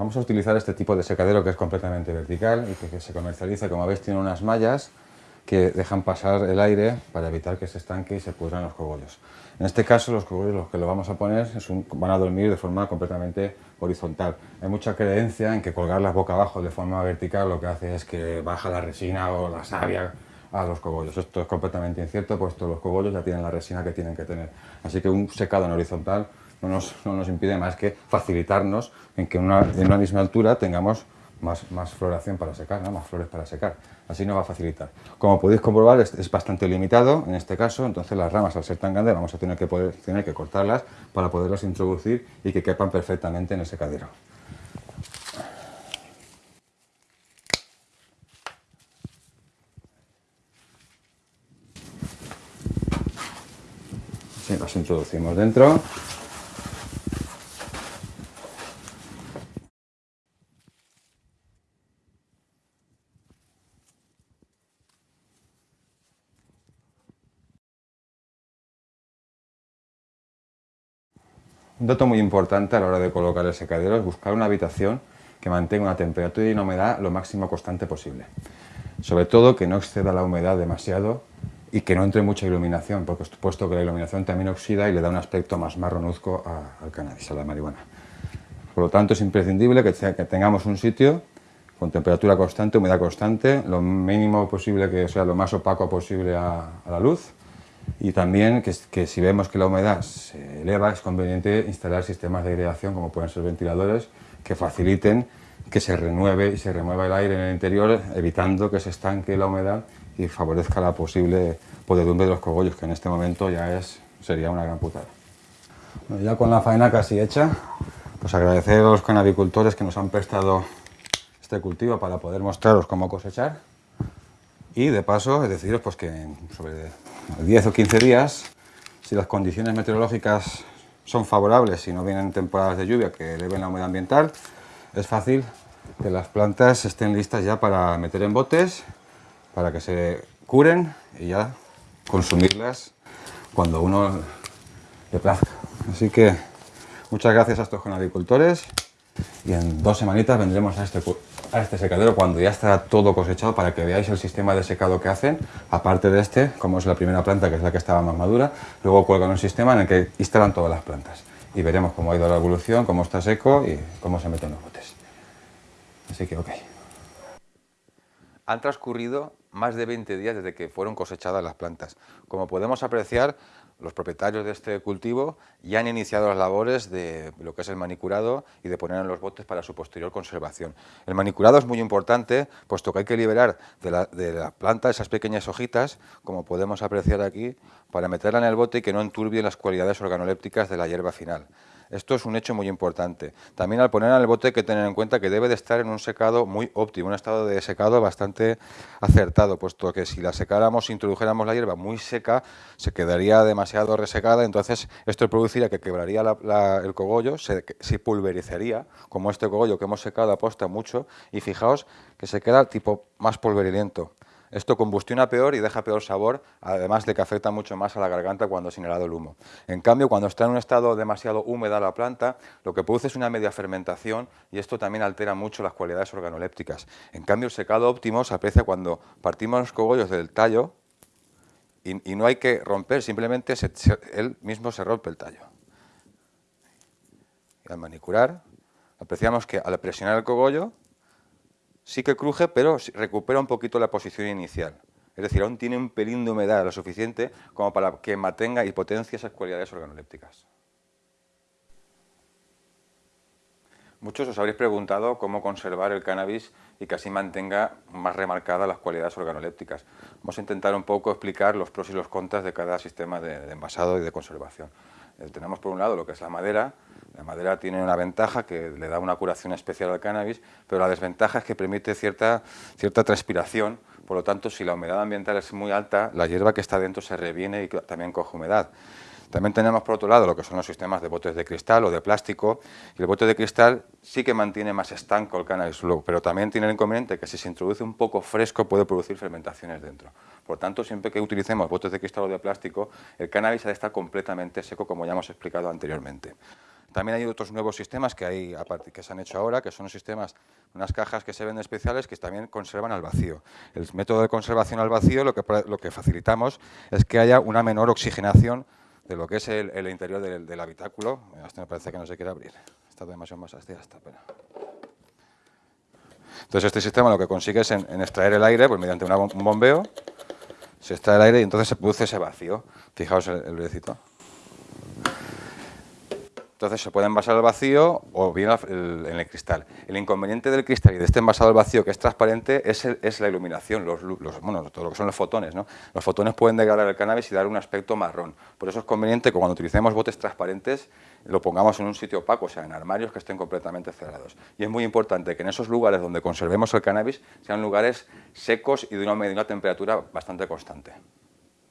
Vamos a utilizar este tipo de secadero que es completamente vertical y que, se comercializa, como veis tiene unas mallas que dejan pasar el aire para evitar que se estanque y se pudran los cogollos. En este caso los cogollos los que lo vamos a poner van a dormir de forma completamente horizontal. Hay mucha creencia en que colgarlas boca abajo de forma vertical lo que hace es que baja la resina o la savia a los cogollos. Esto es completamente incierto, puesto los cogollos ya tienen la resina que tienen que tener. Así que un secado en horizontal no nos, impide más que facilitarnos en que en una misma altura tengamos más, floración para secar, más flores para secar. Así nos va a facilitar. Como podéis comprobar, es, bastante limitado en este caso, entonces las ramas al ser tan grandes vamos a tener que, tener que cortarlas para poderlas introducir y que quepan perfectamente en el secadero. Así las introducimos dentro. Un dato muy importante a la hora de colocar el secadero es buscar una habitación que mantenga una temperatura y una humedad lo máximo constante posible. Sobre todo que no exceda la humedad demasiado y que no entre mucha iluminación, porque puesto que la iluminación también oxida y le da un aspecto más marronuzco al cannabis, a la marihuana. Por lo tanto, es imprescindible que, tengamos un sitio con temperatura constante, humedad constante, lo mínimo posible que sea lo más opaco posible a la luz, y también que, si vemos que la humedad se eleva es conveniente instalar sistemas de aireación como pueden ser ventiladores que faciliten que se renueve y se remueva el aire en el interior evitando que se estanque la humedad y favorezca la posible podedumbre de los cogollos que en este momento ya es, sería una gran putada. ya con la faena casi hecha, pues agradecer a los canabicultores que nos han prestado este cultivo para poder mostraros cómo cosechar y de paso deciros pues que sobre 10 o 15 días, si las condiciones meteorológicas son favorables y no vienen temporadas de lluvia que eleven la humedad ambiental, es fácil que las plantas estén listas ya para meter en botes, para que se curen y ya consumirlas cuando uno le plazca. Así que muchas gracias a estos agricultores y en dos semanitas vendremos a este a este secadero cuando ya está todo cosechado para que veáis el sistema de secado que hacen, aparte de este, como es la primera planta que es la que estaba más madura, luego cuelgan un sistema en el que instalan todas las plantas y veremos cómo ha ido la evolución, cómo está seco y cómo se meten los botes. Así que ok. Han transcurrido más de 20 días desde que fueron cosechadas las plantas. Como podemos apreciar, los propietarios de este cultivo ya han iniciado las labores de lo que es el manicurado y de poner en los botes para su posterior conservación. El manicurado es muy importante, puesto que hay que liberar de la, planta esas pequeñas hojitas, como podemos apreciar aquí, para meterla en el bote y que no enturbie las cualidades organolépticas de la hierba final. Esto es un hecho muy importante. También al poner el bote hay que tener en cuenta que debe de estar en un secado muy óptimo, un estado de secado bastante acertado, puesto que si la secáramos, introdujéramos la hierba muy seca, se quedaría demasiado resecada, entonces esto produciría que quebraría el cogollo, se, pulverizaría, como este cogollo que hemos secado aposta mucho, y fijaos que se queda tipo más polverilento. Esto combustiona peor y deja peor sabor, además de que afecta mucho más a la garganta cuando es inhalado el humo. En cambio, cuando está en un estado demasiado húmeda la planta, lo que produce es una media fermentación y esto también altera mucho las cualidades organolépticas. En cambio, el secado óptimo se aprecia cuando partimos los cogollos del tallo y, no hay que romper, simplemente él mismo se rompe el tallo. Al manicurar, apreciamos que al presionar el cogollo, sí que cruje, pero recupera un poquito la posición inicial. Es decir, aún tiene un pelín de humedad lo suficiente como para que mantenga y potencie esas cualidades organolépticas. Muchos os habréis preguntado cómo conservar el cannabis y que así mantenga más remarcadas las cualidades organolépticas. Vamos a intentar un poco explicar los pros y los contras de cada sistema de, envasado y de conservación. Eh, tenemos por un lado lo que es la madera, la madera tiene una ventaja que le da una curación especial al cannabis, pero la desventaja es que permite cierta, cierta transpiración, por lo tanto, si la humedad ambiental es muy alta, la hierba que está dentro se reviene y también coge humedad. También tenemos por otro lado lo que son los sistemas de botes de cristal o de plástico, y el bote de cristal sí que mantiene más estanco el cannabis, pero también tiene el inconveniente que si se introduce un poco fresco puede producir fermentaciones dentro. Por tanto, siempre que utilicemos botes de cristal o de plástico, el cannabis ha de estar completamente seco, como ya hemos explicado anteriormente. También hay otros nuevos sistemas que, hay, que se han hecho ahora, que son sistemas, unas cajas que se ven especiales que también conservan al vacío. El método de conservación al vacío lo que facilitamos es que haya una menor oxigenación de lo que es el, interior del, habitáculo. Esto me parece que no se quiere abrir. Está demasiado más hasta esta pena. Entonces este sistema lo que consigue es en, extraer el aire pues mediante un bombeo, se extrae el aire y entonces se produce ese vacío. Fijaos el, el entonces se puede envasar al vacío o bien en el cristal. El inconveniente del cristal y de este envasado al vacío que es transparente es, la iluminación, los, bueno, todo lo que son los fotones. ¿no? Los fotones pueden degradar el cannabis y dar un aspecto marrón. Por eso es conveniente que cuando utilicemos botes transparentes lo pongamos en un sitio opaco, o sea, en armarios que estén completamente cerrados. Y es muy importante que en esos lugares donde conservemos el cannabis sean lugares secos y de una, de una temperatura bastante constante.